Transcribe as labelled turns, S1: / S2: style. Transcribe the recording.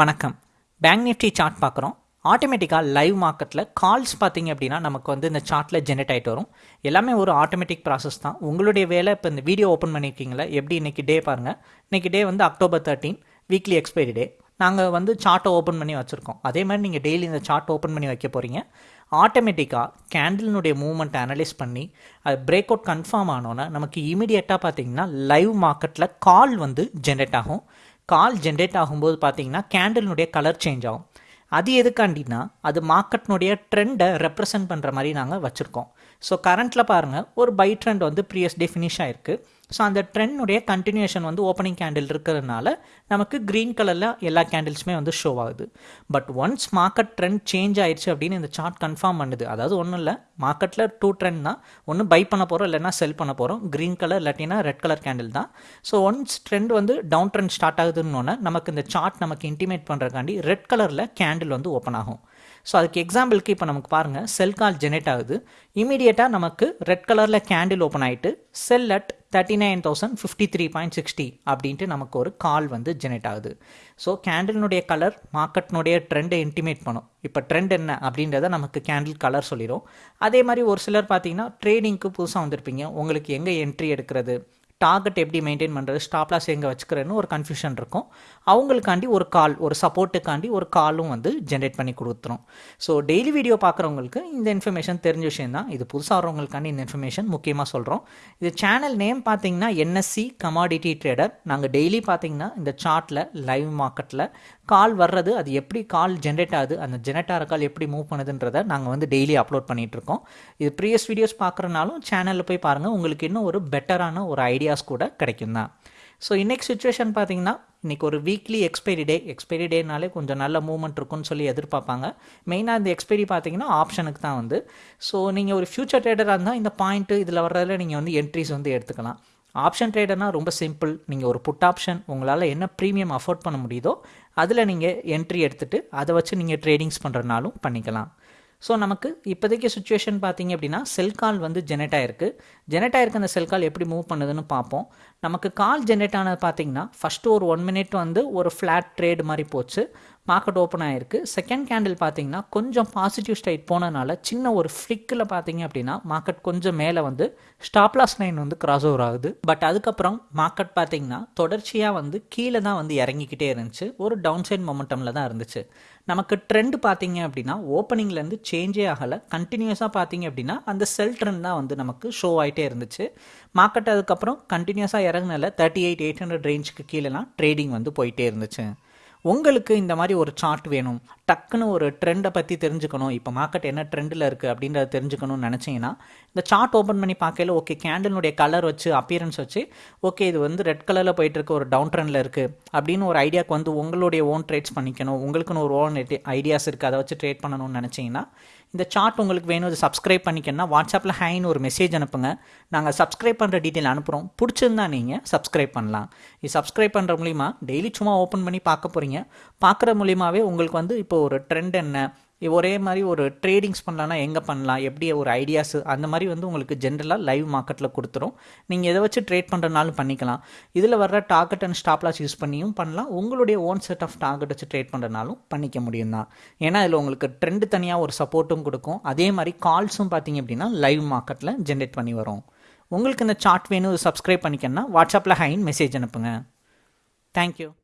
S1: வணக்கம். Bank Nifty chart பார்க்குறோம். ஆட்டோமேட்டிக்காக லைவ் மார்க்கெட்டில் கால்ஸ் பார்த்தீங்க அப்படின்னா நமக்கு வந்து இந்த சார்ட்டில் ஜென்ரேட் ஆகிட்டு வரும். எல்லாமே ஒரு ஆட்டோமேட்டிக் ப்ராசஸ் தான். உங்களுடைய வேலை இப்போ இந்த வீடியோ ஓப்பன் பண்ணியிருக்கீங்களா எப்படி இன்றைக்கி டே பாருங்கள் இன்றைக்கி டே வந்து October thirteen weekly expiry day நாங்கள் வந்து சார்ட்டை ஓப்பன் பண்ணி வச்சுருக்கோம். அதே மாதிரி நீங்கள் டெய்லி இந்த சார்ட் ஓப்பன் பண்ணி வைக்க போகிறீங்க ஆட்டோமேட்டிக்காக கேண்டிலினுடைய மூவ்மெண்ட் அனலைஸ் பண்ணி அது பிரேக் அவுட் கன்ஃபார்ம் ஆனோன்னா நமக்கு இமீடியட்டாக பார்த்தீங்கன்னா லைவ் மார்க்கெட்டில் கால் வந்து ஜென்ரேட் ஆகும். கால் ஜென்ரேட் ஆகும்போது பார்த்தீங்கன்னா கேண்டில்னுடைய கலர் சேஞ்ச் ஆகும். அது எதுக்காண்டினா அது மார்க்கெட்னுடைய ட்ரெண்டை ரெப்ரசன்ட் பண்ணுற மாதிரி நாங்கள் வச்சுருக்கோம். ஸோ கரண்ட்டில் பாருங்கள் ஒரு பை ட்ரெண்ட் வந்து ப்ரீயஸ் டே ஃபினிஷ் ஆயிருக்கு ஸோ அந்த ட்ரெண்டுடைய கண்டினியூஷன் வந்து ஓப்பனிங் கேண்டில் இருக்கிறதுனால நமக்கு க்ரீன் கலரில் எல்லா கேண்டில்ஸுமே வந்து ஷோ ஆகுது. But once market trend change ஆயிடுச்சு அப்படின்னு இந்த சார்ட் கன்ஃபார்ம் பண்ணுது. அதாவது ஒன்றும் இல்லை மார்க்கெட்டில் டூ ட்ரெண்ட் தான். ஒன்று பை பண்ண போகிறோம் இல்லைனா செல் பண்ண போகிறோம் க்ரீன் கலர் இல்லாட்டினா ரெட் கலர் கேண்டில் தான். ஸோ ஒன்ஸ் ட்ரெண்ட் வந்து டவுன் ட்ரெண்ட் ஸ்டார்ட் ஆகுதுன்னு நமக்கு இந்த சார்ட் நமக்கு இன்டிமேட் பண்ணுறதுக்காண்டி ரெட் கலரில் கேண்டில் வந்து ஓப்பன் ஆகும். ஸோ அதுக்கு எக்ஸாம்பிளுக்கு இப்போ நமக்கு பாருங்கள் செல் கால் ஜெனரேட் ஆகுது. இமீடியட்டாக நமக்கு ரெட் கலரில் கேண்டில் ஓப்பன் ஆகிட்டு sell at thirty nine thousand fifty three point sixty அப்படின்ட்டு நமக்கு ஒரு கால் வந்து ஜெனரேட் ஆகுது. ஸோ கேண்டில்னுடைய கலர் மார்க்கெட்னுடைய ட்ரெண்டை இன்டிமேட் பண்ணும். இப்போ ட்ரெண்ட் என்ன அப்படின்றத நமக்கு கேண்டில் கலர் சொல்லிடும் அதே மாதிரி ஒரு சிலர் பார்த்தீங்கன்னா ட்ரேடிங்க்கு புதுசாக வந்திருப்பீங்க. உங்களுக்கு எங்கே என்ட்ரி எடுக்கிறது? டார்கெட் எப்படி மெயின்டைன் பண்ணுறது ஸ்டாப்லாஸ் எங்கே வச்சுக்கிறேன்னு ஒரு கன்ஃபியூஷன் இருக்கும். அவங்களுக்காண்டி ஒரு கால் ஒரு சப்போர்ட்டுக்காண்டி ஒரு காலும் வந்து ஜென்ரேட் பண்ணி கொடுத்துரும். ஸோ டெய்லி வீடியோ பார்க்குறவங்களுக்கு இந்த இன்ஃபர்மேஷன் தெரிஞ்ச விஷயம் தான் இது புதுசாக வரவங்களுக்காண்டி இந்த இன்ஃபர்மேஷன் முக்கியமாக சொல்கிறோம் இது சேனல் நேம் பார்த்தீங்கன்னா என்எஸ்சி கமாடிட்டி ட்ரேடர் நாங்கள் டெய்லி பார்த்தீங்கன்னா இந்த சார்ட்டில் லைவ் மார்க்கெட்டில் கால் வர்றது அது எப்படி கால் ஜென்ரேட் ஆகுது அந்த ஜென்ரேட் ஆகிற கால் எப்படி மூவ் பண்ணுதுன்றதை நாங்கள் வந்து டெய்லி அப்லோட் பண்ணிகிட்ருக்கோம் இது ப்ரீவியஸ் வீடியோஸ் பார்க்குறனாலும் சேனலில் போய் பாருங்கள் உங்களுக்கு இன்னும் ஒரு பெட்டரான ஒரு ஐடியா ஐடியாஸ் கூட கிடைக்கும் தான். ஸோ இன்றைக்கி சுச்சுவேஷன் பார்த்தீங்கன்னா இன்றைக்கி ஒரு வீக்லி எக்ஸ்பைரி டே எக்ஸ்பைரி டேனாலே கொஞ்சம் நல்ல மூவ்மெண்ட் இருக்கும்னு சொல்லி எதிர்பார்ப்பாங்க. மெயினாக இந்த எக்ஸ்பைரி பார்த்தீங்கன்னா ஆப்ஷனுக்கு தான் வந்து. ஸோ நீங்கள் ஒரு ஃபியூச்சர் ட்ரேடராக இருந்தால் இந்த பாயிண்ட்டு இதில் வர்றதில் நீங்கள் வந்து என்ட்ரிஸ் வந்து எடுத்துக்கலாம். ஆப்ஷன் ட்ரேடர்னால் ரொம்ப சிம்பிள் நீங்கள் ஒரு புட் ஆப்ஷன் உங்களால் என்ன ப்ரீமியம் அஃபோர்ட் பண்ண முடியுதோ அதில் நீங்கள் என்ட்ரி எடுத்துகிட்டு அதை வச்சு நீங்கள் ட்ரேடிங்ஸ் பண்ணுறனாலும் பண்ணிக்கலாம். ஸோ நமக்கு இப்போதைக்கு சுச்சுவேஷன் பார்த்தீங்க அப்படின்னா செல் கால் வந்து ஜெனரேட் ஆயிருக்கு. ஜெனரேட் ஆயிருக்கு அந்த செல் கால் எப்படி மூவ் பண்ணுதுன்னு பார்ப்போம். நமக்கு கால் ஜெனரேட் ஆனது பார்த்தீங்கன்னா ஃபஸ்ட்டு ஒரு ஒன் மினிட் வந்து ஒரு ஃப்ளாட் ட்ரேடு மாதிரி போச்சு. மார்க்கெட் ஓப்பன் ஆகிருக்கு செகண்ட் கேண்டில் பார்த்தீங்கன்னா கொஞ்சம் பாசிட்டிவ் ஸ்டைட் போனதுனால சின்ன ஒரு ஃப்ளிக்கில் பார்த்தீங்க அப்படின்னா மார்க்கெட் கொஞ்சம் மேலே வந்து ஸ்டாப்லாஸ் லைன் வந்து கிராஸ் ஓவர் ஆகுது. பட் அதுக்கப்புறம் மார்க்கெட் பார்த்தீங்கன்னா தொடர்ச்சியாக வந்து கீழே தான் வந்து இறங்கிக்கிட்டே இருந்துச்சு. ஒரு டவுன் சைட் மொமெண்டமில் தான் இருந்துச்சு. நமக்கு ட்ரெண்ட் பார்த்தீங்க அப்படின்னா ஓப்பனிங்லேருந்து சேஞ்சே ஆகலை. கண்டினியூஸாக பார்த்தீங்க அப்படின்னா அந்த செல் ட்ரெண்ட் தான் வந்து நமக்கு ஷோ ஆகிட்டே இருந்துச்சு. மார்க்கெட் அதுக்கப்புறம் கண்டினியூஸாக இறங்கினால தேர்ட்டி எயிட் எயிட் ஹண்ட்ரட் ரேஞ்சுக்கு கீழேலாம் ட்ரேடிங் வந்து போயிட்டே இருந்துச்சு. உங்களுக்கு இந்த மாதிரி ஒரு சார்ட் வேணும். டக்குன்னு ஒரு ட்ரெண்டை பற்றி தெரிஞ்சுக்கணும். இப்போ மார்க்கெட் என்ன ட்ரெண்டில் இருக்குது அப்படின்றத தெரிஞ்சுக்கணும்னு நினச்சிங்கன்னா இந்த சார்ட் ஓப்பன் பண்ணி பார்க்கல ஓகே கேண்டலினுடைய கலர் வச்சு அப்பியரன்ஸ் வச்சு ஓகே இது வந்து ரெட் கலரில் போயிட்டுருக்கு ஒரு டவுன் ட்ரெண்டில் இருக்குது அப்படின்னு ஒரு ஐடியாவுக்கு வந்து உங்களுடைய ஓன் ட்ரேட்ஸ் பண்ணிக்கணும். உங்களுக்குன்னு ஒரு ஓன் ஐடியாஸ் இருக்குது அதை வச்சு ட்ரேட் பண்ணணும்னு நினச்சிங்கன்னா இந்த சார்ட் உங்களுக்கு வேணும். இது சப்ஸ்கிரைப் பண்ணிக்கணும்னா வாட்ஸ்அப்பில் ஹைன்னு ஒரு மெசேஜ் அனுப்புங்க. நாங்கள் சப்ஸ்கிரைப் பண்ணுற டீட்டெயில் அனுப்புகிறோம் பிடிச்சிருந்தா நீங்கள் சப்ஸ்கிரைப் பண்ணலாம். இது சப்ஸ்கிரைப் பண்ணுற மூலிமா டெய்லி சும்மா ஓப்பன் பண்ணி பார்க்க போகிறீங்க பார்க்குற மூலியமாகவே உங்களுக்கு வந்து இப்போ ஒரு ட்ரெண்ட் என்ன? ஒரே மாதிரி ஒரு ட்ரேடிங்ஸ் பண்ணலான்னா எங்கே பண்ணலாம்? எப்படி ஒரு ஐடியாஸு அந்த மாதிரி வந்து உங்களுக்கு ஜென்ரலாக லைவ் மார்க்கெட்டில் கொடுத்துரும். நீங்கள் எதை வச்சு ட்ரேட் பண்ணுறனாலும் பண்ணிக்கலாம். இதில் வர்ற டார்கெட் அண்ட் ஸ்டாப்லாஸ் யூஸ் பண்ணியும் பண்ணலாம். உங்களுடைய ஓன் செட் ஆஃப் டார்கெட் வச்சு ட்ரேட் பண்ணுறனாலும் பண்ணிக்க முடியும் தான். ஏன்னா இதில் உங்களுக்கு ட்ரெண்டு தனியாக ஒரு சப்போர்ட்டும் கொடுக்கும். அதே மாதிரி கால்ஸும் பார்த்தீங்க அப்படின்னா லைவ் மார்க்கெட்டில் ஜென்ரேட் பண்ணி வரும். உங்களுக்கு இந்த சார்ட் வேணும் சப்ஸ்கிரைப் பண்ணிக்கணும்னா வாட்ஸ்அப்பில் ஹைன் மெசேஜ் அனுப்புங்க. தேங்க்யூ